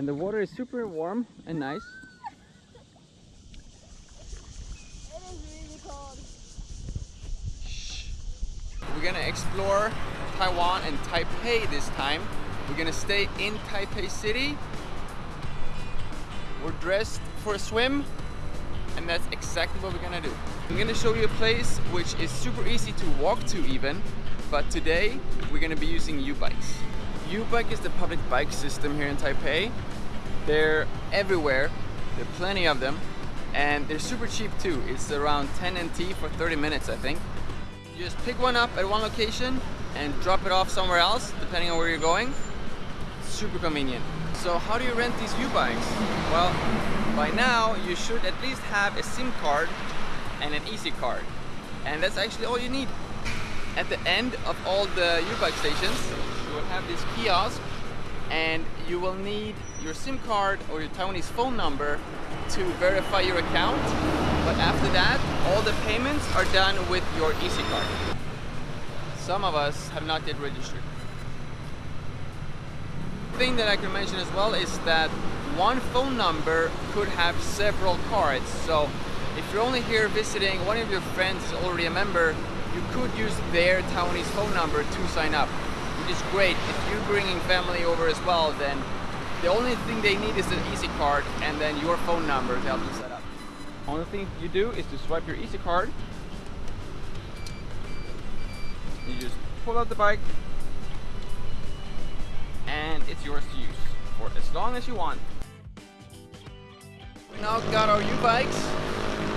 And the water is super warm and nice. It is really cold. We're gonna explore Taiwan and Taipei this time. We're gonna stay in Taipei City. We're dressed for a swim and that's exactly what we're gonna do. I'm gonna show you a place which is super easy to walk to even, but today we're gonna be using U-Bikes. U-Bike is the public bike system here in Taipei. They're everywhere, there are plenty of them, and they're super cheap too. It's around 10 NT for 30 minutes I think. You just pick one up at one location and drop it off somewhere else, depending on where you're going. Super convenient. So how do you rent these U-Bikes? Well, by now you should at least have a SIM card and an EasyCard. And that's actually all you need. At the end of all the U-Bike stations, will have this kiosk and you will need your SIM card or your Taiwanese phone number to verify your account. But after that, all the payments are done with your EasyCard. Some of us have not yet registered. Thing that I can mention as well is that one phone number could have several cards. So if you're only here visiting, one of your friends is already a member, you could use their Taiwanese phone number to sign up, which is great. If you're bringing family over as well, then the only thing they need is an easy card and then your phone number to help you set up. Only thing you do is to swipe your easy card. You just pull out the bike and it's yours to use for as long as you want. We now got our U-bikes.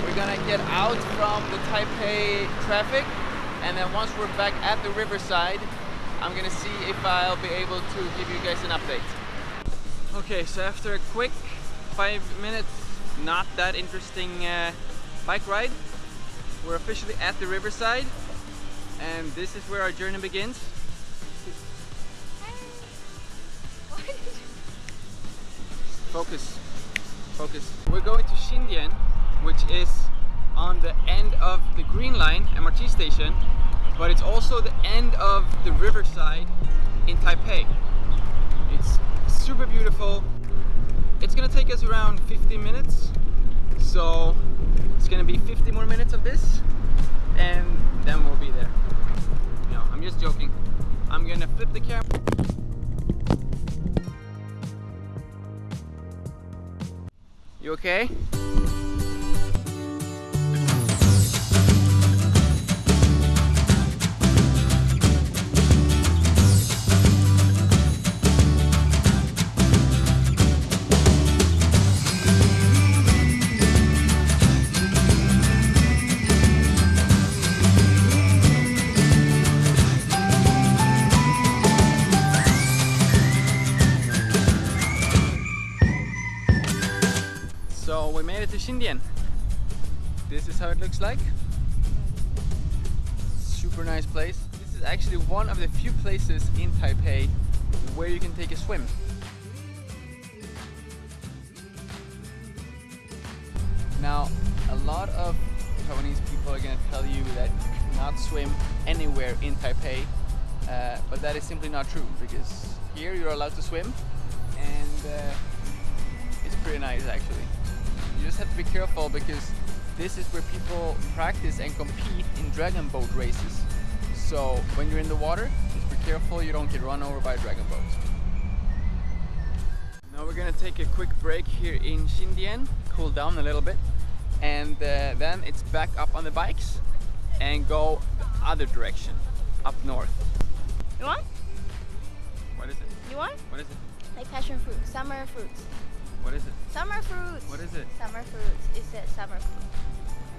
We're gonna get out from the Taipei traffic and then once we're back at the riverside, I'm gonna see if I'll be able to give you guys an update. Okay, so after a quick five minutes, not that interesting uh, bike ride, we're officially at the riverside and this is where our journey begins. Focus, focus. We're going to Xindian, which is on the end of the Green Line MRT station, but it's also the end of the riverside in Taipei. It's super beautiful. It's gonna take us around 15 minutes, so it's gonna be 50 more minutes of this, and then we'll be there. No, I'm just joking. I'm gonna flip the camera. You okay? Xindian. This is how it looks like. Super nice place. This is actually one of the few places in Taipei where you can take a swim. Now, a lot of Taiwanese people are going to tell you that you cannot swim anywhere in Taipei, uh, but that is simply not true because here you're allowed to swim and uh, it's pretty nice actually. You just have to be careful because this is where people practice and compete in dragon boat races. So when you're in the water, just be careful you don't get run over by a dragon boat. Now we're gonna take a quick break here in Xindian, cool down a little bit, and uh, then it's back up on the bikes and go the other direction, up north. You want? What is it? You want? What is it? Like passion fruit, summer fruits. What is it? Summer fruits. What is it? Summer fruits. Is it summer fruit.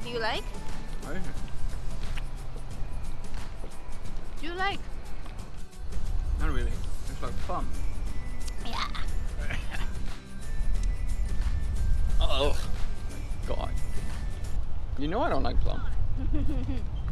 Do you like? What is it? Do you like? Not really. It's like plum. Yeah. Oh my god. You know I don't like plum.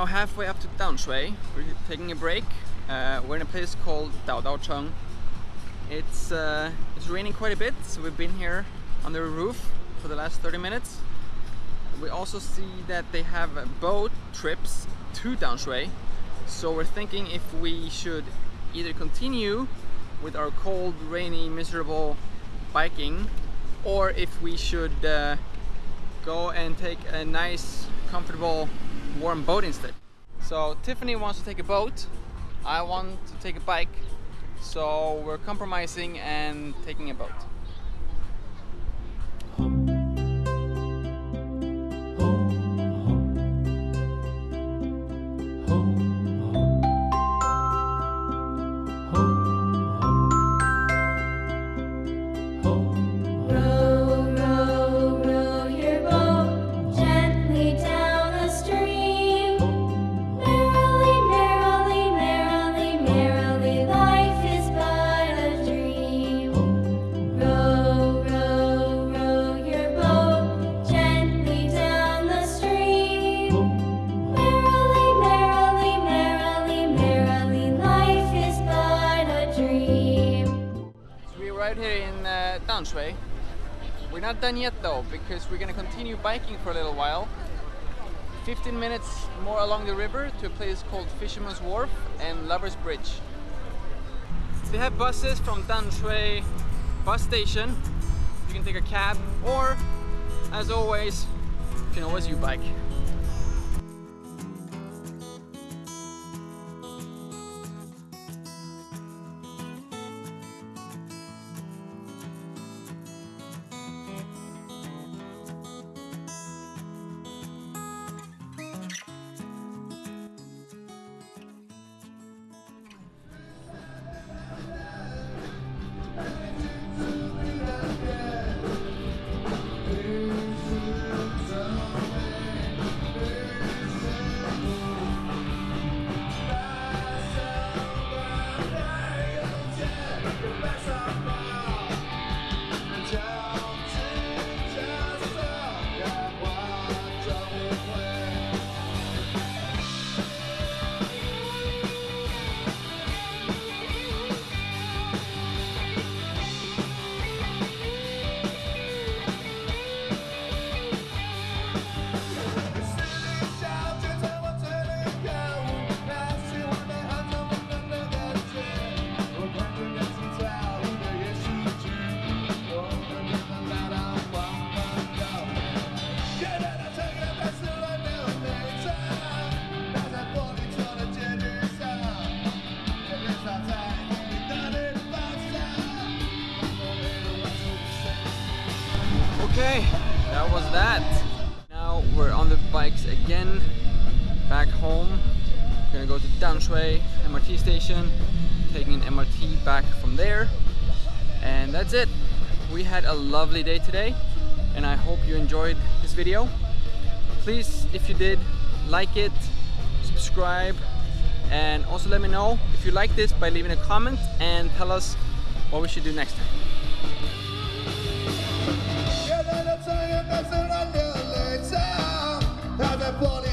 halfway up to Danshui. We're taking a break. Uh, we're in a place called Dadaocheng. It's, uh, it's raining quite a bit, so we've been here under a roof for the last 30 minutes. We also see that they have boat trips to Danshui. So we're thinking if we should either continue with our cold, rainy, miserable biking or if we should uh, go and take a nice, comfortable, warm boat instead. So Tiffany wants to take a boat, I want to take a bike, so we're compromising and taking a boat. We're not done yet though, because we're gonna continue biking for a little while. 15 minutes more along the river to a place called Fisherman's Wharf and Lover's Bridge. They have buses from Danshui bus station. You can take a cab or, as always, you can always U-bike. Okay, that was that. Now we're on the bikes again, back home. Gonna go to Danshui MRT station, taking an MRT back from there. And that's it. We had a lovely day today, and I hope you enjoyed this video. Please, if you did, like it, subscribe, and also let me know if you like this by leaving a comment and tell us what we should do next time. Everybody